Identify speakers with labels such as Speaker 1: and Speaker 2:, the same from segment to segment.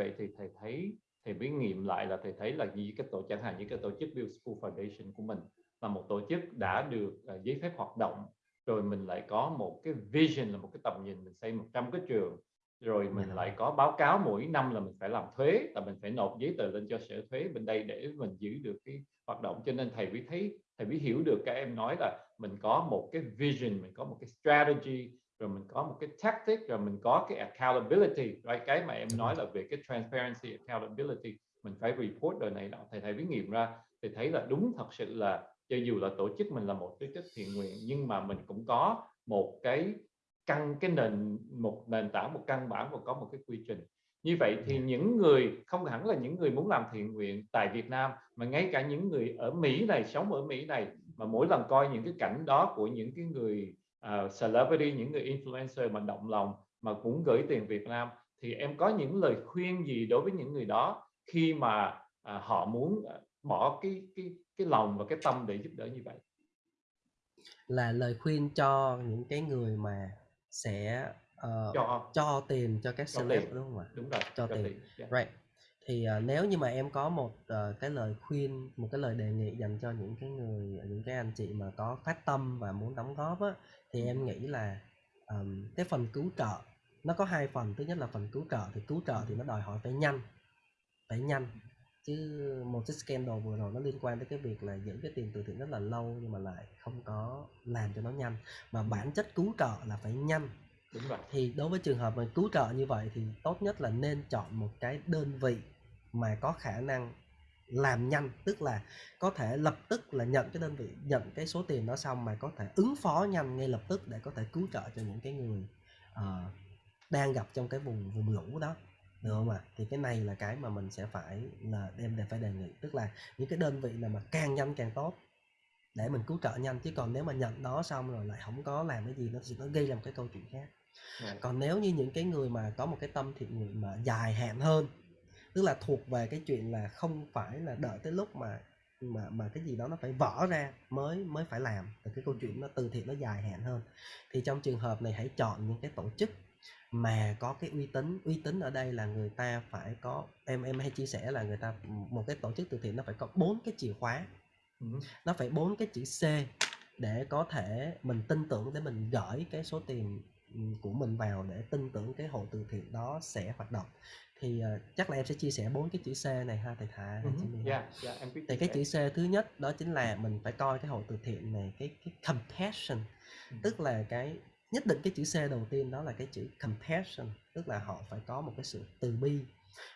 Speaker 1: vậy thì thầy thấy thầy mới nghiệm lại là thầy thấy là như cái tổ chẳng hạn như cái tổ chức Build School Foundation của mình là một tổ chức đã được uh, giấy phép hoạt động rồi mình lại có một cái vision là một cái tầm nhìn mình xây 100 cái trường rồi mình
Speaker 2: Dạ.
Speaker 1: lại có báo cáo mỗi năm là mình phải làm thuế là mình phải nộp giấy tờ lên cho sở thuế bên đây để mình giữ được cái hoạt động cho nên thầy mới thấy thầy mới hiểu được các em nói là mình có một cái vision mình có một cái strategy rồi mình có một cái tactic rồi mình có cái accountability. Right? cái mà em nói là về cái transparency accountability mình phải report đời này đó thầy thầy mới nghiệm ra thì thấy là đúng thật sự là cho dù là tổ chức mình là một tổ chức thiện nguyện nhưng mà mình cũng có một cái căn cái nền một nền tảng một căn bản và có một cái quy trình. Như vậy thì những người không hẳn là những người muốn làm thiện nguyện tại Việt Nam mà ngay cả những người ở Mỹ này sống ở Mỹ này mà mỗi lần coi những cái cảnh đó của những cái người uh, celebrity những người influencer mà động lòng mà cũng gửi tiền Việt Nam thì em có những lời khuyên gì đối với những người đó khi mà uh, họ muốn uh, bỏ cái cái cái lòng và cái tâm để giúp đỡ như vậy?
Speaker 2: Là lời khuyên cho những cái người mà sẽ uh,
Speaker 1: cho.
Speaker 2: cho tiền cho các
Speaker 1: cho
Speaker 2: celeb
Speaker 1: tiền.
Speaker 2: đúng không ạ?
Speaker 1: Đúng rồi
Speaker 2: cho tiền.
Speaker 1: yeah.
Speaker 2: right thì uh, nếu như mà em có một uh, cái lời khuyên một cái lời đề nghị dành cho những cái người những cái anh chị mà có phát tâm và muốn đóng góp á thì em nghĩ là um, cái phần cứu trợ nó có hai phần. Thứ nhất là phần cứu trợ thì cứu trợ thì nó đòi hỏi phải nhanh phải nhanh. Chứ một cái scandal vừa rồi nó liên quan tới cái việc là giữ cái tiền từ thiện rất là lâu nhưng mà lại không có làm cho nó nhanh. Mà bản chất cứu trợ là phải nhanh.
Speaker 1: Đúng rồi.
Speaker 2: Thì đối với trường hợp mà cứu trợ như vậy thì tốt nhất là nên chọn một cái đơn vị mà có khả năng làm nhanh tức là có thể lập tức là nhận cái đơn vị nhận cái số tiền đó xong mà có thể ứng phó nhanh ngay lập tức để có thể cứu trợ cho những cái người uh, đang gặp trong cái vùng vùng lũ đó. Được không ạ? Thì cái này là cái mà mình sẽ phải là đem để phải đề nghị. Tức là những cái đơn vị nào mà càng nhanh càng tốt để mình cứu trợ nhanh chứ còn nếu mà nhận đó xong rồi lại không có làm cái gì nó sẽ nó gây ra một cái câu chuyện khác.
Speaker 1: Right.
Speaker 2: còn nếu như những cái người mà có một cái tâm thiện nguyện mà dài hạn hơn tức là thuộc về cái chuyện là không phải là đợi tới lúc mà mà mà cái gì đó nó phải vỡ ra mới mới phải làm. Thì cái câu chuyện nó từ thiện nó dài hạn hơn. Thì trong trường hợp này hãy chọn những cái tổ chức mà có cái uy tín. Uy tín ở đây là người ta phải có em em hay chia sẻ là người ta một cái tổ chức từ thiện nó phải có bốn cái chìa khóa.
Speaker 1: Ừ.
Speaker 2: nó phải bốn cái chữ C để có thể mình tin tưởng để mình gửi cái số tiền của mình vào để tin tưởng cái hội từ thiện đó sẽ hoạt động thì uh, chắc là em sẽ chia sẻ bốn cái chữ C này ha thầy Thà
Speaker 1: Ừ.
Speaker 2: Miền?
Speaker 1: Yeah, yeah, em
Speaker 2: thì cái chữ C thứ nhất đó chính là mình phải coi cái hội từ thiện này cái cái compassion
Speaker 1: Ừ.
Speaker 2: tức là cái nhất định cái chữ C đầu tiên đó là cái chữ compassion tức là họ phải có một cái sự từ bi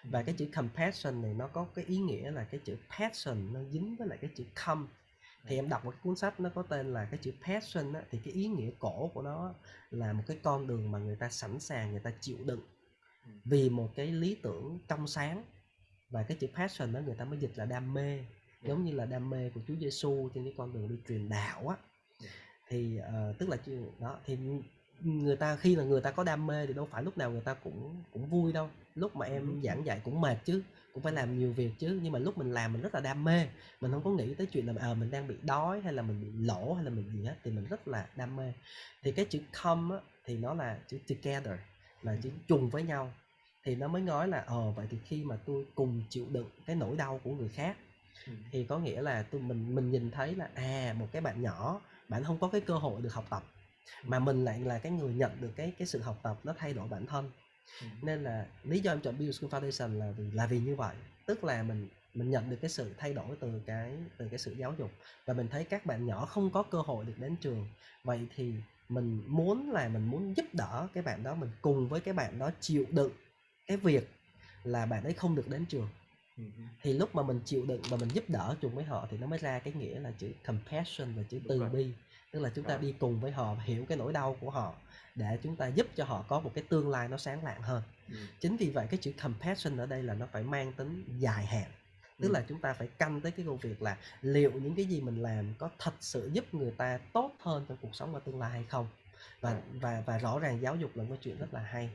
Speaker 2: và cái chữ compassion này nó có cái ý nghĩa là cái chữ passion nó dính với lại cái chữ come thì em đọc một cái cuốn sách nó có tên là cái chữ passion á, thì cái ý nghĩa cổ của nó là một cái con đường mà người ta sẵn sàng người ta chịu đựng
Speaker 1: Ừ.
Speaker 2: vì một cái lý tưởng trong sáng và cái chữ passion đó người ta mới dịch là đam mê giống như là đam mê của Chúa Giêsu trên cái con đường đi truyền đạo á
Speaker 1: Yeah.
Speaker 2: thì ờ, tức là đó thì người ta khi là người ta có đam mê thì đâu phải lúc nào người ta cũng cũng vui đâu. Lúc mà em giảng dạy cũng mệt chứ cũng phải làm nhiều việc chứ. Nhưng mà lúc mình làm mình rất là đam mê mình không có nghĩ tới chuyện là ờ mình đang bị đói hay là mình bị lỗ hay là mình gì hết thì mình rất là đam mê. Thì cái chữ come á, thì nó là chữ together là chữ trùng với nhau. Thì nó mới nói là ờ vậy thì khi mà tôi cùng chịu đựng cái nỗi đau của người khác
Speaker 1: Ừ.
Speaker 2: thì có nghĩa là tôi mình mình nhìn thấy là à một cái bạn nhỏ bạn không có cái cơ hội được học tập mà mình lại là cái người nhận được cái cái sự học tập nó thay đổi bản thân.
Speaker 1: Ừ.
Speaker 2: nên là lý do em chọn Build School Foundation là vì là vì như vậy. Tức là mình mình nhận được cái sự thay đổi từ cái từ cái sự giáo dục. Và mình thấy các bạn nhỏ không có cơ hội được đến trường. Vậy thì mình muốn là mình muốn giúp đỡ cái bạn đó mình cùng với cái bạn đó chịu đựng cái việc là bạn ấy không được đến trường.
Speaker 1: Ừ.
Speaker 2: thì lúc mà mình chịu đựng và mình giúp đỡ chung với họ thì nó mới ra cái nghĩa là chữ compassion và chữ từ bi tức là chúng ta đi cùng với họ hiểu cái nỗi đau của họ để chúng ta giúp cho họ có một cái tương lai nó sáng lạng hơn
Speaker 1: Ừ.
Speaker 2: chính vì vậy cái chữ compassion ở đây là nó phải mang tính dài hạn tức
Speaker 1: Ừ.
Speaker 2: là chúng ta phải canh tới cái câu việc là liệu những cái gì mình làm có thật sự giúp người ta tốt hơn trong cuộc sống và tương lai hay không và
Speaker 1: Right.
Speaker 2: và và rõ ràng giáo dục là một chuyện rất là hay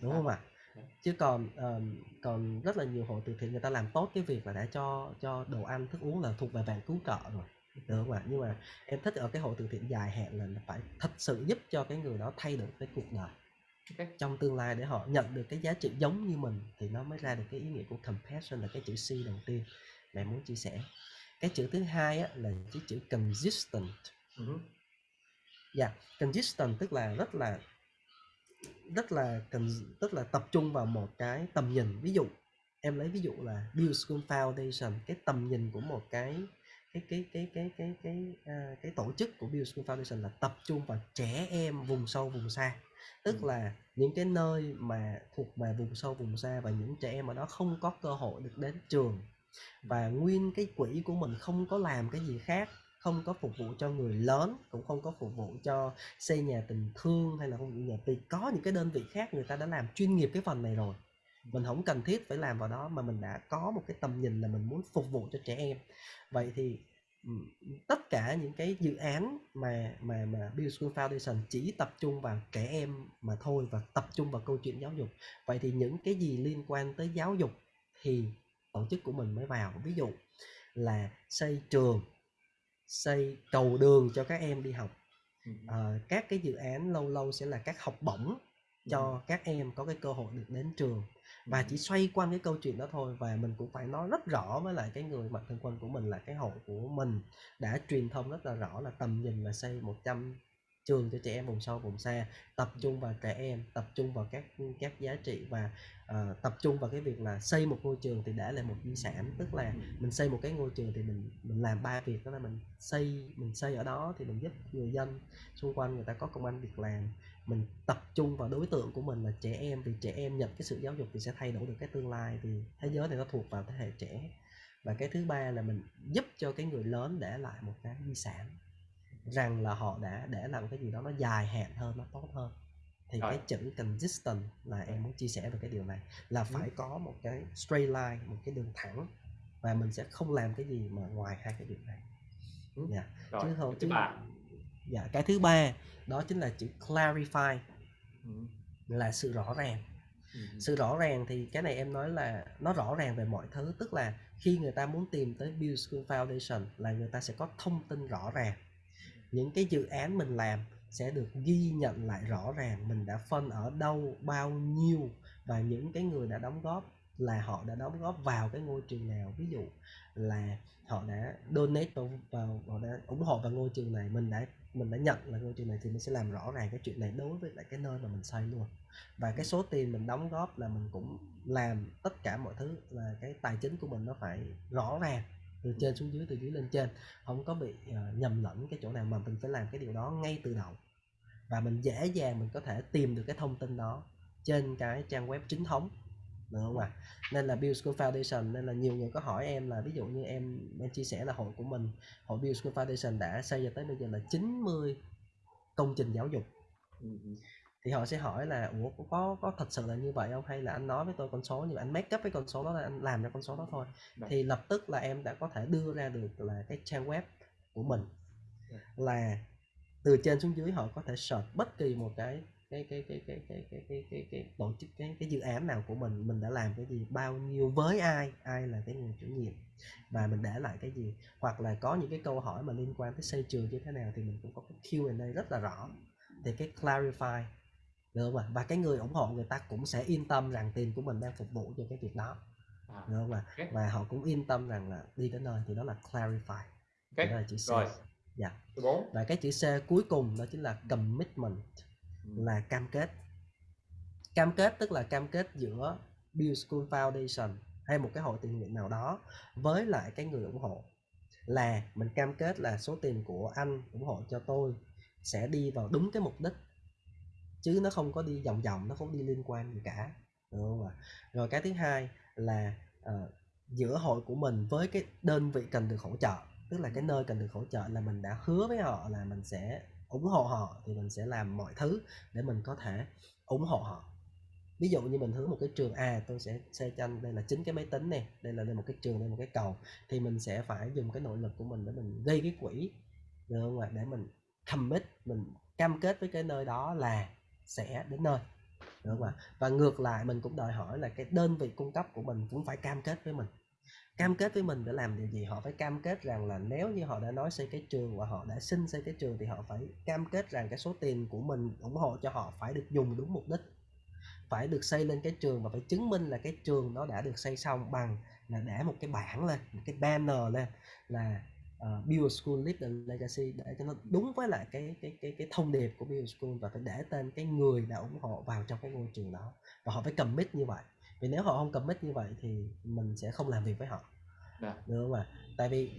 Speaker 2: đúng
Speaker 1: Dạ.
Speaker 2: không ạ
Speaker 1: Dạ.
Speaker 2: chứ còn ờm, còn rất là nhiều hội từ thiện người ta làm tốt cái việc là đã cho cho đồ ăn thức uống là thuộc về vàng cứu trợ rồi được không ạ nhưng mà em thích ở cái hội từ thiện dài hạn là phải thật sự giúp cho cái người đó thay đổi cái cuộc đời
Speaker 1: OK.
Speaker 2: trong tương lai để họ nhận được cái giá trị giống như mình thì nó mới ra được cái ý nghĩa của compassion là cái chữ C đầu tiên mà em muốn chia sẻ. Cái chữ thứ hai á, là cái chữ consistent.
Speaker 1: Ừm hứm.
Speaker 2: Yeah, consistent tức là rất là rất là cần tức là tập trung vào một cái tầm nhìn. Ví dụ, em lấy ví dụ là Build School Foundation, cái tầm nhìn của một cái cái cái cái cái cái cái, a, cái tổ chức của Build School Foundation là tập trung vào trẻ em vùng sâu vùng xa. Tức
Speaker 1: Ừm.
Speaker 2: là những cái nơi mà thuộc về vùng sâu vùng xa và những trẻ em ở đó không có cơ hội được đến trường. Và nguyên cái quỹ của mình không có làm cái gì khác, không có phục vụ cho người lớn, cũng không có phục vụ cho xây nhà tình thương hay là không nhà vì có những cái đơn vị khác người ta đã làm chuyên nghiệp cái phần này rồi. Mình hổng cần thiết phải làm vào đó mà mình đã có một cái tầm nhìn là mình muốn phục vụ cho trẻ em. Vậy thì, tất cả những cái dự án mà mà mà Build School Foundation chỉ tập trung vào trẻ em mà thôi và tập trung vào câu chuyện giáo dục. Vậy thì những cái gì liên quan tới giáo dục thì tổ chức của mình mới vào. Ví dụ là xây trường, xây cầu đường cho các em đi học. Ờ, các cái dự án lâu lâu sẽ là các học bổng cho các em có cái cơ hội được đến trường. Và chỉ xoay quanh cái câu chuyện đó thôi và mình cũng phải nói rất rõ với lại cái người mạnh thường quân của mình là cái hội của mình đã truyền thông rất là rõ là tầm nhìn là xây 100 trường cho trẻ em vùng sâu vùng xa, tập trung vào trẻ em, tập trung vào các, các giá trị và, ờ, tập trung vào cái việc là xây một ngôi trường thì để lại một di sản. Tức là mình xây một cái ngôi trường thì mình mình làm 3 việc đó là mình xây mình xây ở đó thì mình giúp người dân xung quanh người ta có công ăn việc làm. Mình tập trung vào đối tượng của mình là trẻ em, vì trẻ em nhận cái sự giáo dục thì sẽ thay đổi được cái tương lai, vì thế giới này nó thuộc vào thế hệ trẻ. Và cái thứ ba là mình giúp cho cái người lớn để lại một cái di sản, rằng là họ đã để lại một cái gì đó nó dài hạn hơn, nó tốt hơn. Thì
Speaker 1: Rồi.
Speaker 2: cái chữ consistent là em muốn chia sẻ về cái điều này, là
Speaker 1: hứm.
Speaker 2: phải có một cái straight line, một cái đường thẳng và mình sẽ không làm cái gì mà ngoài hai cái điều này. Yeah,
Speaker 1: Rồi,
Speaker 2: chứ không chứ
Speaker 1: ba.
Speaker 2: Dạ, cái thứ ba đó chính là chữ clarify.
Speaker 1: Ừm.
Speaker 2: Là sự rõ ràng.
Speaker 1: Hưm.
Speaker 2: Sự rõ ràng thì cái này em nói là nó rõ ràng về mọi thứ, tức là khi người ta muốn tìm tới Build School Foundation là người ta sẽ có thông tin rõ ràng. Những cái dự án mình làm sẽ được ghi nhận lại rõ ràng, mình đã phân ở đâu, bao nhiêu và những cái người đã đóng góp là họ đã đóng góp vào cái ngôi trường nào. Ví dụ là họ đã donate vào vào họ đã ủng hộ vào ngôi trường này, mình đã mình đã nhận là ngôi trường này thì mình sẽ làm rõ ràng cái chuyện này đối với lại cái nơi mà mình xây luôn. Và cái số tiền mình đóng góp là mình cũng làm tất cả mọi thứ là cái tài chính của mình nó phải rõ ràng, từ
Speaker 1: Ừm.
Speaker 2: trên xuống dưới, từ dưới lên trên, hổng có bị, ờ, nhầm lẫn cái chỗ nào mà mình phải làm cái điều đó ngay từ đầu. Và mình dễ dàng mình có thể tìm được cái thông tin đó trên cái trang web chính thống, được hông ạ? Nên là Build School Foundation nên là nhiều người có hỏi em là ví dụ như em em chia sẻ là hội của mình, hội Build School Foundation đã xây cho tới bây giờ là 90 công trình giáo dục.
Speaker 1: Ừm hưm.
Speaker 2: Thì họ sẽ hỏi là "Ủa, có có thật sự là như vậy hông? Hay là anh nói với tôi con số như vậy, anh make up cái con số đó lên, anh làm ra con số đó thôi?"
Speaker 1: Rồi.
Speaker 2: Thì lập tức là em đã có thể đưa ra được là cái trang web của mình
Speaker 1: Rồi.
Speaker 2: là từ trên xuống dưới họ có thể search bất kỳ một cái cái cái cái cái cái cái cái cái, cái tổ chức cái cái dự án nào của mình mình đã làm cái gì bao nhiêu với ai ai là cái người chủ nhiệm và mình để lại cái gì hoặc là có những cái câu hỏi mà liên quan tới xây trường như thế nào thì mình cũng có cái Q&A rất là rõ thì cái clarify được không ạ? Và cái người ủng hộ người ta cũng sẽ yên tâm rằng tiền của mình đang phục vụ cho cái việc đó
Speaker 1: à,
Speaker 2: được không ạ? và họ cũng yên tâm rằng là đi đến nơi thì đó là clarify.
Speaker 1: Okay.
Speaker 2: đó là chữ C.
Speaker 1: rồi.
Speaker 2: Dạ.
Speaker 1: Yeah.
Speaker 2: và cái chữ C cuối cùng đó chính là commitment là cam kết. Cam kết tức là cam kết giữa Build School Foundation hay một cái hội tình nguyện nào đó với lại cái người ủng hộ. Là mình cam kết là số tiền của anh ủng hộ cho tôi sẽ đi vào đúng cái mục đích, chứ nó không có đi vòng vòng, nó không đi liên quan gì cả, được hông ạ? Rồi cái thứ hai là, ờ, giữa hội của mình với cái đơn vị cần được hỗ trợ, tức là cái nơi cần được hỗ trợ là mình đã hứa với họ là mình sẽ ủng hộ họ thì mình sẽ làm mọi thứ để mình có thể ủng hộ họ. Ví dụ như mình hướng một cái trường, à, tôi sẽ xây cho anh đây là chính cái máy tính này, đây là đây một cái trường, đây một cái cầu, thì mình sẽ phải dùng cái nội lực của mình để mình gây cái quỹ, được không ạ? Để mình commit, mình cam kết với cái nơi đó là sẽ đến nơi, được không ạ? Và ngược lại mình cũng đòi hỏi là cái đơn vị cung cấp của mình cũng phải cam kết với mình cam kết với mình để làm điều gì họ phải cam kết rằng là nếu như họ đã nói xây cái trường và họ đã xin xây cái trường thì họ phải cam kết rằng cái số tiền của mình ủng hộ cho họ phải được dùng đúng mục đích. Phải được xây lên cái trường và phải chứng minh là cái trường nó đã được xây xong bằng là để một cái bảng lên một cái banner lên là uh, Build School Live the Legacy để cho nó đúng với lại cái cái cái cái thông điệp của Build School và phải để tên cái người đã ủng hộ vào trong cái ngôi trường đó. Và họ phải commit như vậy vì nếu họ không commit như vậy thì mình sẽ không làm việc với họ
Speaker 1: Dạ.
Speaker 2: được không ạ tại vì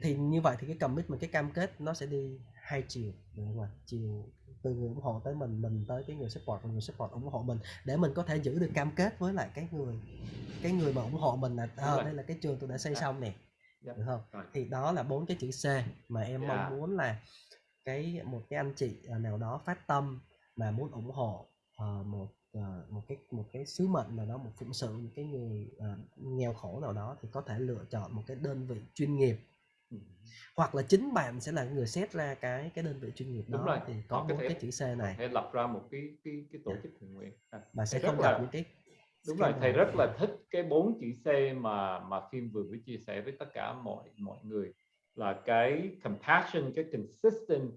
Speaker 2: thì như vậy thì cái commitment cái cam kết nó sẽ đi hai chiều được không ạ chiều từ người ủng hộ tới mình mình tới cái người support và người support ủng hộ mình để mình có thể giữ được cam kết với lại cái người cái người mà ủng hộ mình là à, đây là cái trường tôi đã xây
Speaker 1: Dạ.
Speaker 2: xong nè
Speaker 1: Dạ.
Speaker 2: được không
Speaker 1: Rồi.
Speaker 2: thì đó là bốn cái chữ C mà em
Speaker 1: Dạ.
Speaker 2: mong muốn là cái một cái anh chị à, nào đó phát tâm mà muốn ủng hộ ờ, một ờ, một cái một cái sứ mệnh nào đó một phụng sự một cái người ờ, nghèo khổ nào đó thì có thể lựa chọn một cái đơn vị chuyên nghiệp
Speaker 1: Ừ.
Speaker 2: hoặc là chính bạn sẽ là người xét ra cái cái đơn vị chuyên nghiệp
Speaker 1: Đúng
Speaker 2: đó
Speaker 1: rồi,
Speaker 2: thì có
Speaker 1: thể-
Speaker 2: cái chữ C này
Speaker 1: Hãy lập ra một cái cái cái tổ
Speaker 2: Dạ.
Speaker 1: chức thiện nguyện à,
Speaker 2: và sẽ không gặp
Speaker 1: là
Speaker 2: những cái
Speaker 1: đúng rồi thầy rất là thích cái bốn chữ C mà mà Kim vừa mới chia sẻ với tất cả mọi mọi người là cái compassion cái consistent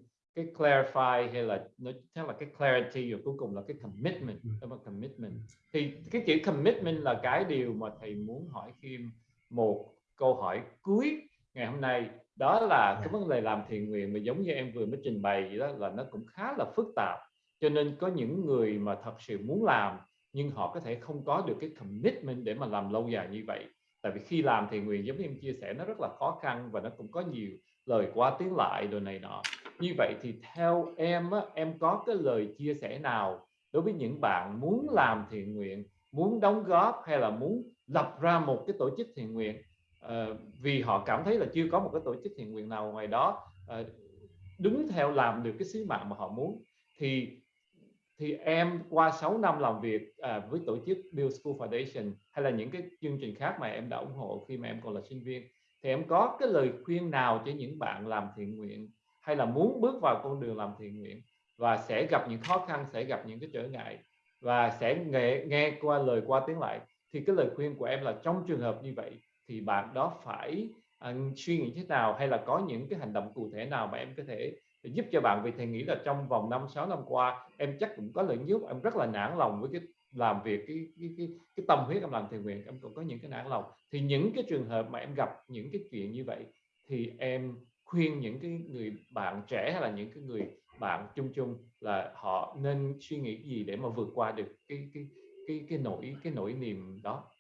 Speaker 1: cái clarify hay là nó chắc là cái clarity và cuối cùng là cái commitment
Speaker 2: Ừ.
Speaker 1: là commitment. Thì cái chữ commitment là cái điều mà thầy muốn hỏi Kim một câu hỏi cuối ngày hôm nay. Đó là cái
Speaker 2: Dạ.
Speaker 1: vấn đề làm thiện nguyện mà giống như em vừa mới trình bày vậy đó là nó cũng khá là phức tạp. Cho nên có những người mà thật sự muốn làm nhưng họ có thể không có được cái commitment để mà làm lâu dài như vậy. Tại vì khi làm thiện nguyện giống như em chia sẻ nó rất là khó khăn và nó cũng có nhiều lời qua tiếng lại đồ này nọ như vậy thì theo em á, em có cái lời chia sẻ nào đối với những bạn muốn làm thiện nguyện muốn đóng góp hay là muốn lập ra một cái tổ chức thiện nguyện? Ờ, vì họ cảm thấy là chưa có một cái tổ chức thiện nguyện nào ngoài đó ờ, đúng theo làm được cái sứ mạng mà họ muốn. Thì thì em qua 6 năm làm việc à, với tổ chức Build School Foundation hay là những cái chương trình khác mà em đã ủng hộ khi mà em còn là sinh viên thì em có cái lời khuyên nào cho những bạn làm thiện nguyện hay là muốn bước vào con đường làm thiện nguyện và sẽ gặp những khó khăn sẽ gặp những cái trở ngại và sẽ nghe, nghe qua lời qua tiếng lại thì cái lời khuyên của em là trong trường hợp như vậy thì bạn đó phải à, suy nghĩ thế nào hay là có những cái hành động cụ thể nào mà em có thể giúp cho bạn? Vì thầy nghĩ là trong vòng 5 6 năm qua em chắc cũng có lợi giúp em rất là nản lòng với cái làm việc cái cái cái, cái tâm huyết em làm thiện nguyện em cũng có những cái nản lòng. Thì những cái trường hợp mà em gặp những cái chuyện như vậy thì em khuyên những cái người bạn trẻ hay là những cái người bạn chung chung là họ nên suy nghĩ gì để mà vượt qua được cái cái cái cái nỗi cái nỗi niềm đó?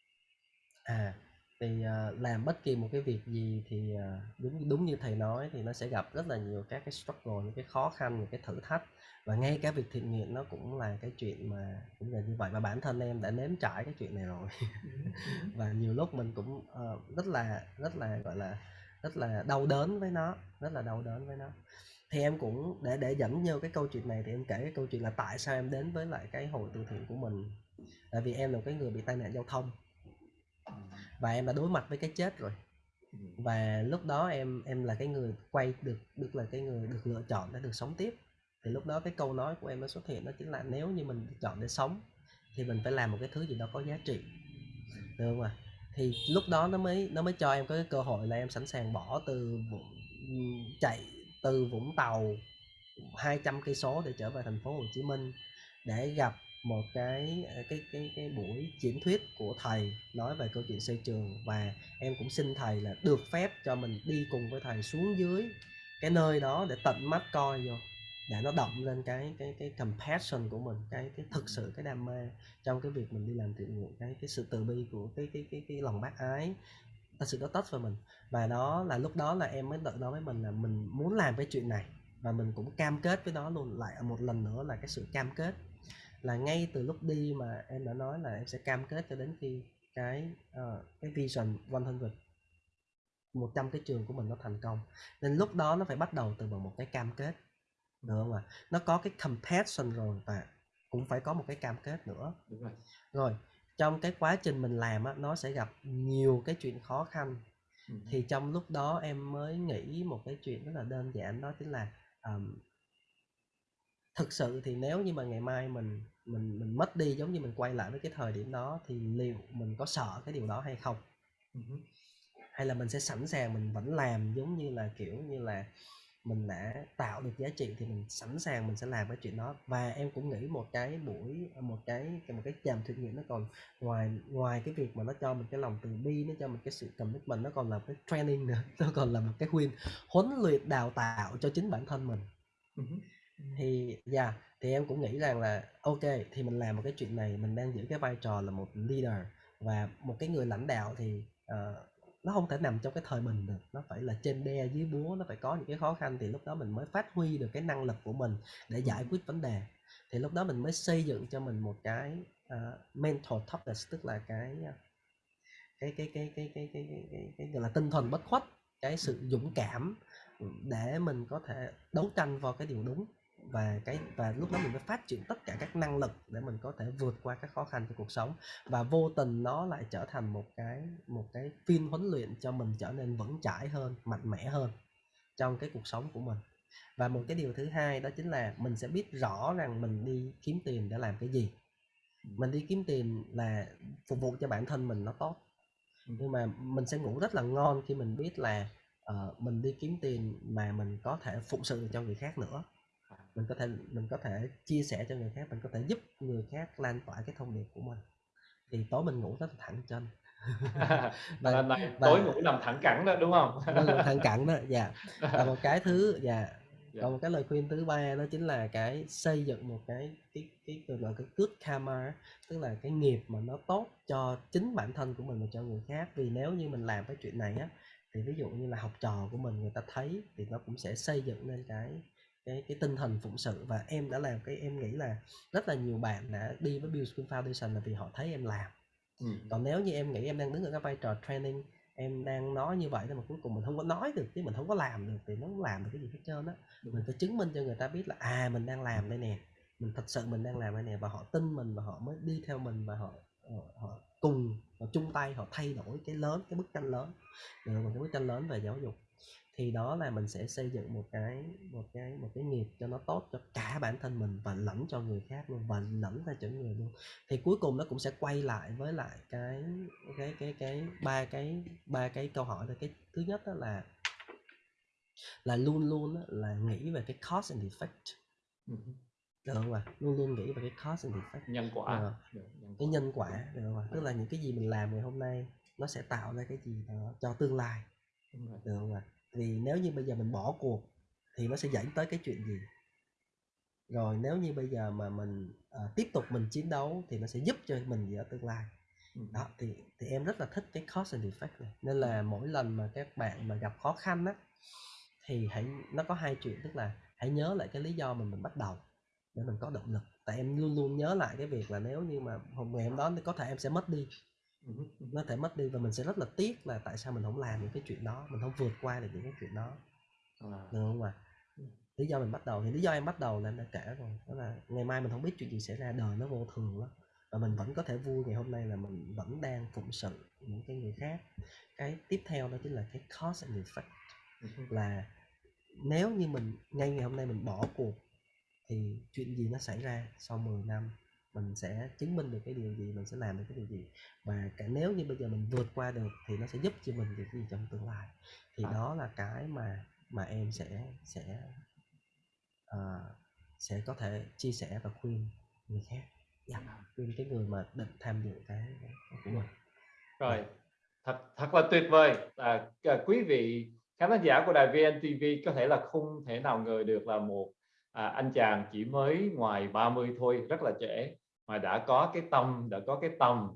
Speaker 2: À, thì, ờ, làm bất kỳ một cái việc gì thì, ờ, đúng đúng như thầy nói thì nó sẽ gặp rất là nhiều các cái struggle, những cái khó khăn, những cái thử thách. Và ngay cả việc thiện nguyện nó cũng là cái chuyện mà cũng là như vậy. Và bản thân em đã nếm trải cái chuyện này rồi. Và nhiều lúc mình cũng, ờ, rất là rất là, gọi là, rất là đau đớn với nó, rất là đau đớn với nó. Thì em cũng để để dẫn vô cái câu chuyện này thì em kể cái câu chuyện là tại sao em đến với lại cái hội từ thiện của mình. Tại vì em là một cái người bị tai nạn giao thông. Và em đã đối mặt với cái chết rồi. Và lúc đó em em là cái người quay được được là cái người được lựa chọn để được sống tiếp. Thì lúc đó cái câu nói của em nó xuất hiện đó chính là nếu như mình chọn để sống thì mình phải làm một cái thứ gì đó có giá trị. Được không ạ? Thì lúc đó nó mới nó mới cho em có cái cơ hội là em sẵn sàng bỏ từ chạy từ Vũng Tàu 200 cây số để trở về thành phố Hồ Chí Minh để gặp một cái à, cái cái cái buổi diễn thuyết của thầy nói về câu chuyện xây trường. Và em cũng xin thầy là được phép cho mình đi cùng với thầy xuống dưới cái nơi đó để tận mắt coi vô để nó động lên cái cái cái compassion của mình cái cái thực sự cái đam mê trong cái việc mình đi làm thiện nguyện cái cái sự từ bi của cái cái cái cái lòng bác ái thật sự nó tốt vào mình. Và đó là lúc đó là em mới tự nói với mình là mình muốn làm cái chuyện này và mình cũng cam kết với nó luôn lại một lần nữa là cái sự cam kết. Là ngay từ lúc đi mà em đã nói là em sẽ cam kết cho đến khi cái uh, cái vision 100 100 cái trường của mình nó thành công. Nên lúc đó nó phải bắt đầu từ bằng một cái cam kết được không ạ nó có cái compassion rồi và cũng phải có một cái cam kết nữa.
Speaker 1: Đúng rồi.
Speaker 2: Rồi trong cái quá trình mình làm á nó sẽ gặp nhiều cái chuyện khó khăn.
Speaker 1: Ừ.
Speaker 2: thì trong lúc đó em mới nghĩ một cái chuyện rất là đơn giản đó chính là ờm, thực sự thì nếu như mà ngày mai mình mình mình mất đi giống như mình quay lại với cái thời điểm đó thì liệu mình có sợ cái điều đó hay không?
Speaker 1: Ừm
Speaker 2: Hay là mình sẽ sẵn sàng mình vẫn làm giống như là, kiểu như là, mình đã tạo được giá trị thì mình sẵn sàng mình sẽ làm cái chuyện đó. Và em cũng nghĩ một cái buổi một cái một cái chàm thử nghiệm nó còn ngoài ngoài cái việc mà nó cho mình cái lòng từ bi, nó cho mình cái sự commitment, nó còn là cái training nữa, nó còn là một cái khuyên huấn luyện đào tạo cho chính bản thân mình. Thì yeah, thì em cũng nghĩ rằng là ok thì mình làm một cái chuyện này, mình đang giữ cái vai trò là một leader và một cái người lãnh đạo thì, ờ, nó không thể nằm trong cái thời bình được, nó phải là trên đe dưới búa, nó phải có những cái khó khăn thì lúc đó mình mới phát huy được cái năng lực của mình để giải quyết vấn đề. Thì lúc đó mình mới xây dựng cho mình một cái, ờ, mental toughness, tức là cái, a, cái cái cái cái cái cái cái cái cái, gọi là, tinh thần bất khuất, cái sự dũng cảm, để mình có thể đấu tranh vào cái điều đúng và cái và lúc đó mình mới phát triển tất cả các năng lực để mình có thể vượt qua các khó khăn trong cuộc sống. Và vô tình nó lại trở thành một cái một cái phiên huấn luyện cho mình trở nên vững chãi hơn mạnh mẽ hơn trong cái cuộc sống của mình. Và một cái điều thứ hai đó chính là mình sẽ biết rõ rằng mình đi kiếm tiền để làm cái gì. Mình đi kiếm tiền là phục vụ cho bản thân mình nó tốt. Nhưng mà mình sẽ ngủ rất là ngon khi mình biết là uh, mình đi kiếm tiền mà mình có thể phụng sự cho người khác nữa mình có thể mình có thể chia sẻ cho người khác mình có thể giúp người khác lan tỏa cái thông điệp của mình. Thì tối mình ngủ rất là thẳng chân.
Speaker 1: Và, và, này, và tối ngủ nằm thẳng cẳng đó đúng không?
Speaker 2: Thẳng cẳng đó dạ. Và một cái thứ dạ. Yeah. Dạ. còn một cái lời khuyên thứ ba đó chính là cái xây dựng một cái cái cái gọi là cái good karma tức là cái nghiệp mà nó tốt cho chính bản thân của mình và cho người khác. Vì nếu như mình làm cái chuyện này á thì ví dụ như là học trò của mình người ta thấy thì nó cũng sẽ xây dựng lên cái cái cái tinh thần phụng sự. Và em đã làm cái em nghĩ là rất là nhiều bạn đã đi với Bill School Foundation là vì họ thấy em làm. Ừ. còn nếu như em nghĩ em đang đứng ở cái vai trò training em đang nói như vậy nhưng mà cuối cùng mình không có nói được chứ mình không có làm được thì nó không làm được cái gì hết trơn á. Mình phải chứng minh cho người ta biết là à mình đang làm đây nè. Mình thật sự mình đang làm đây nè. Và họ tin mình và họ mới đi theo mình và họ họ, họ cùng họ chung tay họ thay đổi cái lớn cái bức tranh lớn. Được một cái bức tranh lớn về giáo dục thì đó là mình sẽ xây dựng một cái một cái một cái nghiệp cho nó tốt cho cả bản thân mình và lẫn cho người khác luôn và lẫn ra cho người luôn. Thì cuối cùng nó cũng sẽ quay lại với lại cái cái cái cái ba cái ba cái câu hỏi là cái thứ nhất đó là là luôn luôn là nghĩ về cái cause and effect. Ừ. được không ạ? Luôn luôn nghĩ về cái cause and effect.
Speaker 1: Nhân quả.
Speaker 2: À, cái nhân quả được. không ạ? Tức là những cái gì mình làm ngày hôm nay nó sẽ tạo ra cái gì đó cho tương lai. Được không ạ vì nếu như bây giờ mình bỏ cuộc thì nó sẽ dẫn tới cái chuyện gì? Rồi nếu như bây giờ mà mình uh, tiếp tục mình chiến đấu thì nó sẽ giúp cho mình gì ở tương lai. Ừ. đó thì thì em rất là thích cái cause and effect này. Nên là mỗi lần mà các bạn mà gặp khó khăn á thì hãy nó có hai chuyện tức là hãy nhớ lại cái lý do mình mình bắt đầu để mình có động lực. Tại em luôn luôn nhớ lại cái việc là nếu như mà hôm ngày hôm đó thì có thể em sẽ mất đi nó thể mất đi và mình sẽ rất là tiếc là tại sao mình không làm những cái chuyện đó mình không vượt qua được những cái chuyện đó. À. được không ạ? Lý do mình bắt đầu thì lý do em bắt đầu là em đã kể rồi đó là ngày mai mình không biết chuyện gì xảy ra đời nó vô thường lắm. Và mình vẫn có thể vui ngày hôm nay là mình vẫn đang phụng sự những cái người khác. Cái tiếp theo đó chính là cái cause and effect. Là nếu như mình ngay ngày hôm nay mình bỏ cuộc thì chuyện gì nó xảy ra sau 10 năm mình sẽ chứng minh được cái điều gì mình sẽ làm được cái điều gì. Và cả nếu như bây giờ mình vượt qua được thì nó sẽ giúp cho mình được gì trong tương lai. Thì à. đó là cái mà mà em sẽ sẽ uh, sẽ có thể chia sẻ và khuyên người khác. Yeah, dạ, khuyên cái người mà định tham dự cái, của mình.
Speaker 1: Rồi dạ. thật thật là tuyệt vời. À, quý vị khán giả của đài VNTV có thể là không thể nào ngờ được là một à, anh chàng chỉ mới ngoài 30 thôi rất là trẻ mà đã có cái tâm đã có cái tâm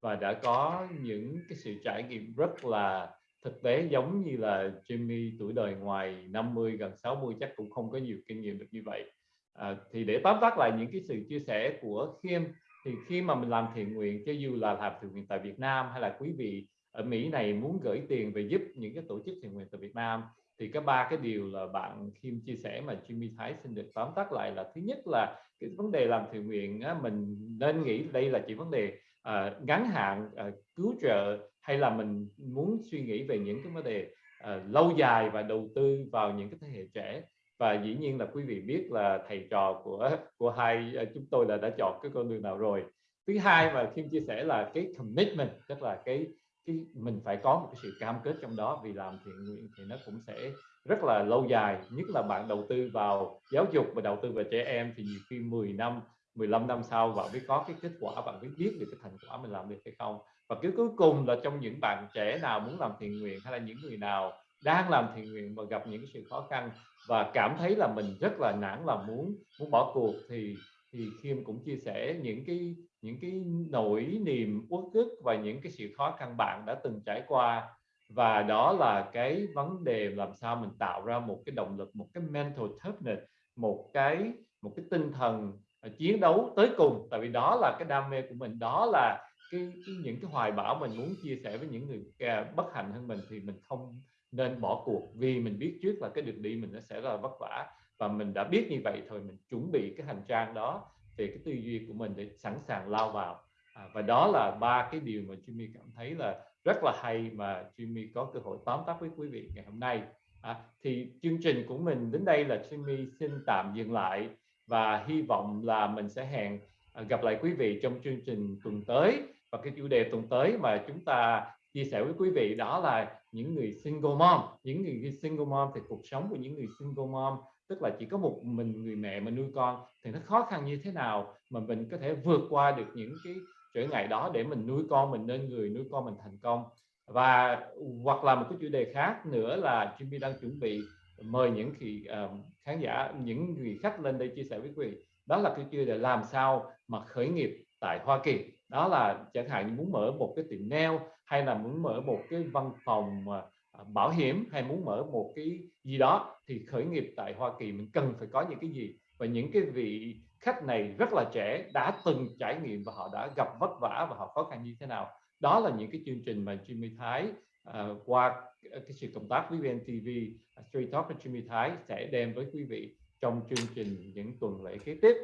Speaker 1: và đã có những cái sự trải nghiệm rất là thực tế giống như là Jimmy tuổi đời ngoài 50 gần 60 chắc cũng không có nhiều kinh nghiệm được như vậy. À, thì để tóm tắt lại những cái sự chia sẻ của Khiêm thì khi mà mình làm thiện nguyện cho dù là làm thiện nguyện tại Việt Nam hay là quý vị ở Mỹ này muốn gửi tiền về giúp những cái tổ chức thiện nguyện tại Việt Nam thì có ba cái điều là bạn Kim chia sẻ mà Jimmy Thái xin được tóm tắt lại là thứ nhất là cái vấn đề làm thiện nguyện á, mình nên nghĩ đây là chỉ vấn đề uh, ngắn hạn uh, cứu trợ hay là mình muốn suy nghĩ về những cái vấn đề uh, lâu dài và đầu tư vào những cái thế hệ trẻ. Và dĩ nhiên là quý vị biết là thầy trò của của hai uh, chúng tôi là đã chọn cái con đường nào rồi. Thứ hai mà Kim chia sẻ là cái commitment tức là cái cái mình phải có một cái sự cam kết trong đó. Vì làm thiện nguyện thì nó cũng sẽ rất là lâu dài, nhất là bạn đầu tư vào giáo dục và đầu tư vào trẻ em thì nhiều khi 10 năm 15 năm sau bạn mới có cái kết quả, bạn mới biết được cái thành quả mình làm được hay không. Và cái cuối cùng là trong những bạn trẻ nào muốn làm thiện nguyện hay là những người nào đang làm thiện nguyện và gặp những sự khó khăn và cảm thấy là mình rất là nản là muốn muốn bỏ cuộc thì thì Khiêm cũng chia sẻ những cái những cái nỗi niềm uất ức và những cái sự khó khăn bạn đã từng trải qua và đó là cái vấn đề làm sao mình tạo ra một cái động lực một cái mental toughness một cái một cái tinh thần ờ, chiến đấu tới cùng. Tại vì đó là cái đam mê của mình đó là cái, cái những cái hoài bão mình muốn chia sẻ với những người uh, bất hạnh hơn mình thì mình không nên bỏ cuộc. Vì mình biết trước là cái đường đi mình nó sẽ là vất vả và mình đã biết như vậy thôi mình chuẩn bị cái hành trang đó về cái tư duy của mình để sẵn sàng lao vào. À, và đó là ba cái điều mà Jimmy cảm thấy là rất là hay mà Jimmy có cơ hội tóm tắt với quý vị ngày hôm nay. À, thì chương trình của mình đến đây là Jimmy xin tạm dừng lại và hy vọng là mình sẽ hẹn à, gặp lại quý vị trong chương trình tuần tới. Và cái chủ đề tuần tới mà chúng ta chia sẻ với quý vị đó là những người single mom. Những người single mom thì cuộc sống của những người single mom tức là chỉ có một mình người mẹ mà nuôi con thì nó khó khăn như thế nào mà mình có thể vượt qua được những cái trở ngại đó để mình nuôi con mình nên người nuôi con mình thành công. Và hoặc là một cái chủ đề khác nữa là Jimmy đang chuẩn bị mời những khi uh, ờ, khán giả những người khách lên đây chia sẻ với quý vị. Đó là cái chủ đề làm sao mà khởi nghiệp tại Hoa Kỳ. Đó là chẳng hạn như muốn mở một cái tiệm nail hay là muốn mở một cái văn phòng ờ, bảo hiểm hay muốn mở một cái gì đó thì khởi nghiệp tại Hoa Kỳ mình cần phải có những cái gì? Và những cái vị khách này rất là trẻ đã từng trải nghiệm và họ đã gặp vất vả và họ khó khăn như thế nào. Đó là những cái chương trình mà Jimmy Thái uh, qua cái sự công tác với VNTV uh, à, Street Talk với Jimmy Thái sẽ đem với quý vị trong chương trình những tuần lễ kế tiếp.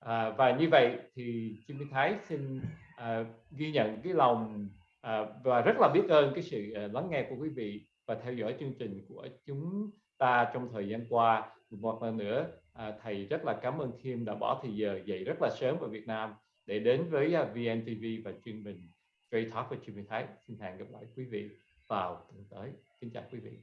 Speaker 1: À, và như vậy thì Jimmy Thái xin à, ghi nhận cái lòng à, và rất là biết ơn cái sự à, lắng nghe của quý vị và theo dõi chương trình của chúng ta trong thời gian qua. Một lần nữa à, thầy rất là cảm ơn Kim đã bỏ thời giờ dậy rất là sớm ở Việt Nam để đến với à, uh, VNTV và chương trình Trade Talk với Jimmy Thái. Xin hẹn gặp lại quý vị vào tuần tới. Kính chào quý vị.